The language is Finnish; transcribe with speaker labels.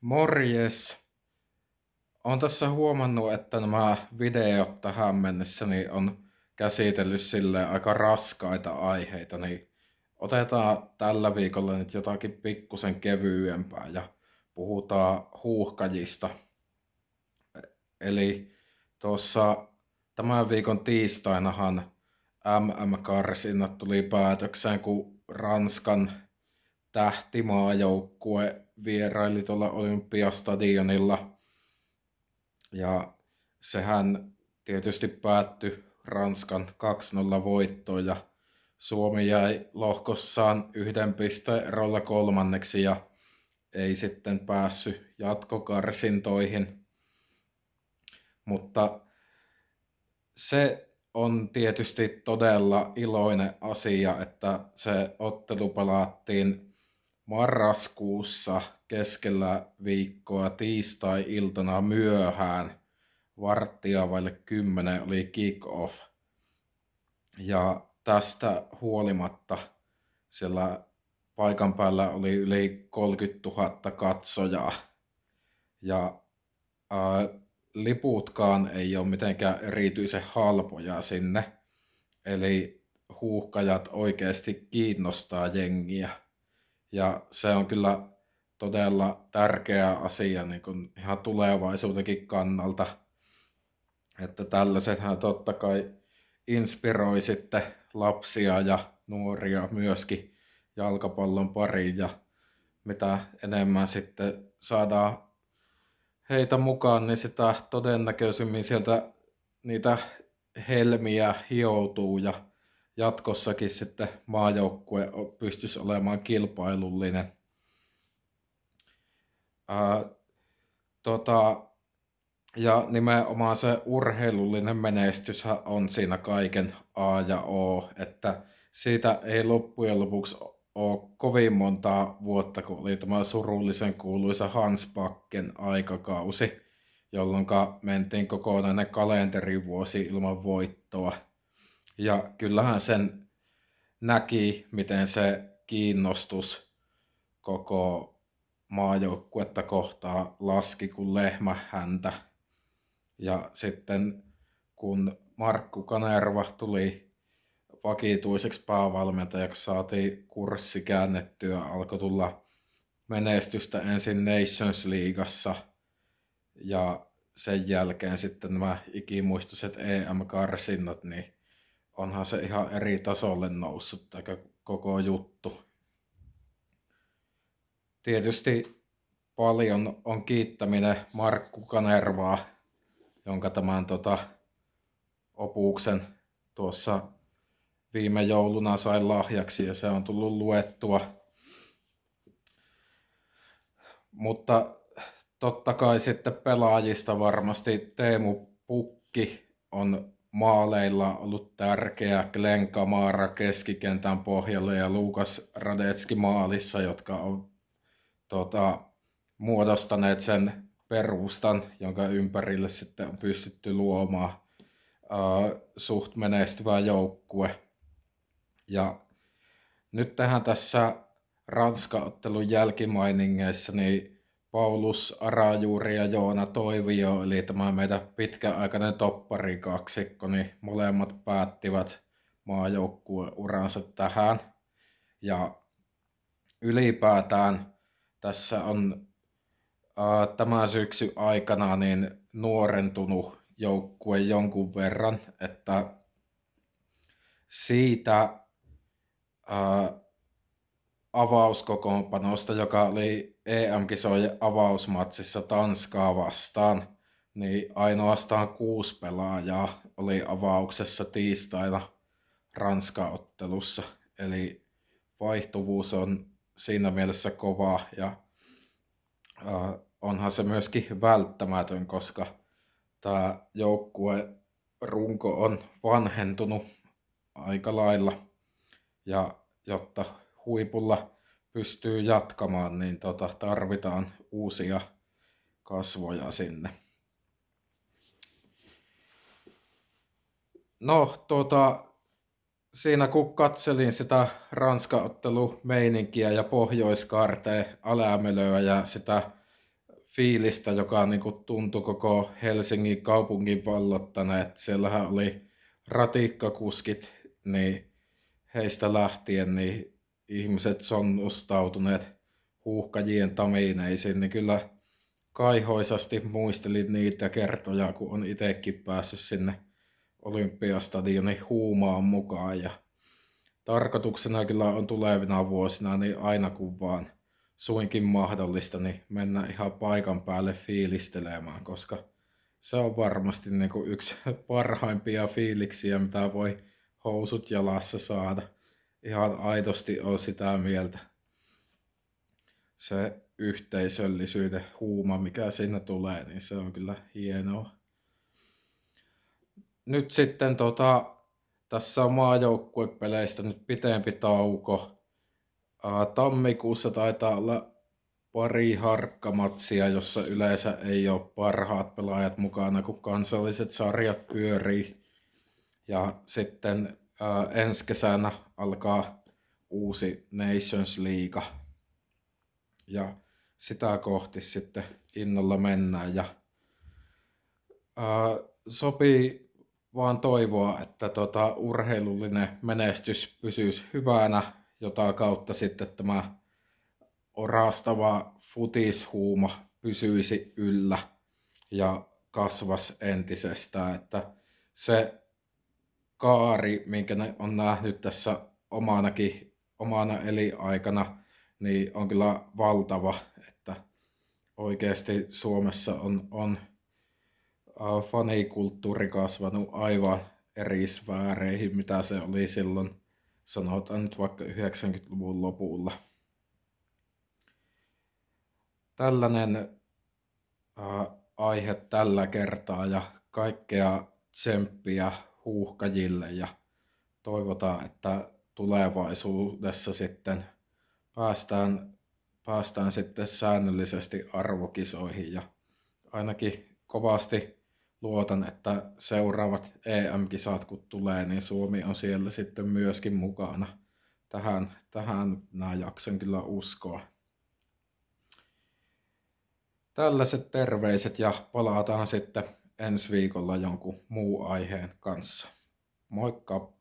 Speaker 1: Morjes. Olen tässä huomannut, että nämä videot tähän mennessä niin on käsitellyt sille aika raskaita aiheita, niin otetaan tällä viikolla nyt jotakin pikkusen kevyempää ja puhutaan huuhkajista. Eli tuossa tämän viikon tiistainahan MM-karsinnat tuli päätökseen, kun Ranskan tähtimaajoukkue vieraili tuolla Olympiastadionilla. Ja sehän tietysti päättyi Ranskan 2-0 voittoon ja Suomi jäi lohkossaan yhden pisteen erolla kolmanneksi ja ei sitten päässyt jatkokarsintoihin. Mutta se on tietysti todella iloinen asia, että se ottelu pelattiin marraskuussa keskellä viikkoa tiistai-iltana myöhään varttia vaille kymmenen oli kick-off. Ja tästä huolimatta siellä paikan päällä oli yli 30 000 katsojaa. Ja ää, liputkaan ei ole mitenkään erityisen halpoja sinne. Eli huuhkajat oikeasti kiinnostaa jengiä. Ja se on kyllä todella tärkeä asia niin kuin ihan tulevaisuudenkin kannalta. Että tällaisethan totta kai inspiroi sitten lapsia ja nuoria myöskin jalkapallon pariin ja mitä enemmän sitten saadaan heitä mukaan, niin sitä todennäköisemmin sieltä niitä helmiä hioutuu ja jatkossakin sitten maajoukkue pystyisi olemaan kilpailullinen. Ää, tota, ja nimenomaan se urheilullinen menestys on siinä kaiken A ja O, että siitä ei loppujen lopuksi ole kovin montaa vuotta, kun oli tämä surullisen kuuluisa Hans Bakken aikakausi, jolloin mentiin kokonainen kalenterivuosi ilman voittoa – ja kyllähän sen näki, miten se kiinnostus koko maajoukkuetta kohtaa laski kuin lehmä häntä. Ja sitten kun Markku Kanerva tuli vakituiseksi päävalmentajaksi, saatiin kurssi käännettyä, alkoi tulla menestystä ensin Nations Leagueassa ja sen jälkeen sitten nämä ikimuistoiset EM-karsinnat, niin onhan se ihan eri tasolle noussut tämä koko juttu. Tietysti paljon on kiittäminen Markku Kanervaa, jonka tämän tota, opuksen tuossa viime jouluna sain lahjaksi ja se on tullut luettua. Mutta totta kai sitten pelaajista varmasti Teemu Pukki on maaleilla ollut tärkeä Glenn Kamara keskikentän pohjalle ja Lukas Radetski maalissa, jotka on tota, muodostaneet sen perustan, jonka ympärille sitten on pystytty luomaan uh, suht menestyvä joukkue. Ja nyt tähän tässä Ranska-ottelun jälkimainingeissa, niin Paulus Arajuuri ja Joona Toivio, eli tämä meidän pitkäaikainen kaksikko, niin molemmat päättivät maajoukkueuransa tähän. Ja ylipäätään tässä on ää, tämän syksy aikana niin nuorentunut joukkue jonkun verran, että siitä ää, avauskokoonpanosta, joka oli EM-kisojen avausmatsissa Tanskaa vastaan, niin ainoastaan kuusi pelaajaa oli avauksessa tiistaina Ranska-ottelussa. Eli vaihtuvuus on siinä mielessä kova ja äh, onhan se myöskin välttämätön, koska tämä joukkue runko on vanhentunut aika lailla ja jotta huipulla pystyy jatkamaan, niin tota, tarvitaan uusia kasvoja sinne. No, tota, siinä kun katselin sitä Ranska-ottelu meininkiä ja pohjoiskaarteen alämölöä ja sitä fiilistä, joka niin kuin tuntui koko Helsingin kaupungin vallottaneet. Siellähän oli ratikkakuskit, niin heistä lähtien niin ihmiset sonnustautuneet huuhkajien tamineisiin, niin kyllä kaihoisasti muistelin niitä kertoja, kun on itsekin päässyt sinne Olympiastadionin huumaan mukaan. Ja tarkoituksena kyllä on tulevina vuosina niin aina kun vaan suinkin mahdollista, niin mennä ihan paikan päälle fiilistelemään, koska se on varmasti niin kuin yksi parhaimpia fiiliksiä, mitä voi housut jalassa saada. Ihan aidosti on sitä mieltä. Se yhteisöllisyyden huuma, mikä siinä tulee, niin se on kyllä hienoa. Nyt sitten tota, tässä on maajoukkuepeleistä nyt pitempi tauko. Tammikuussa taitaa olla pari harkkamatsia, jossa yleensä ei ole parhaat pelaajat mukana, kun kansalliset sarjat pyörii. Ja sitten ää, ensi kesänä alkaa uusi Nations League. Ja sitä kohti sitten innolla mennään. Ja ää, sopii vaan toivoa, että tota, urheilullinen menestys pysyisi hyvänä, jota kautta sitten tämä orastava futishuuma pysyisi yllä ja kasvas entisestään, että se kaari, minkä ne on nähnyt tässä omanakin, omana eliaikana, niin on kyllä valtava, että oikeasti Suomessa on, on fanikulttuuri kasvanut aivan eri sfääreihin, mitä se oli silloin, sanotaan nyt vaikka 90-luvun lopulla. Tällainen äh, aihe tällä kertaa ja kaikkea tsemppiä huuhkajille ja toivotaan, että tulevaisuudessa sitten päästään, päästään sitten säännöllisesti arvokisoihin ja ainakin kovasti luotan, että seuraavat EM-kisat kun tulee, niin Suomi on siellä sitten myöskin mukana. Tähän, tähän nämä jaksen kyllä uskoa. Tällaiset terveiset ja palataan sitten ensi viikolla jonkun muu aiheen kanssa. Moikka!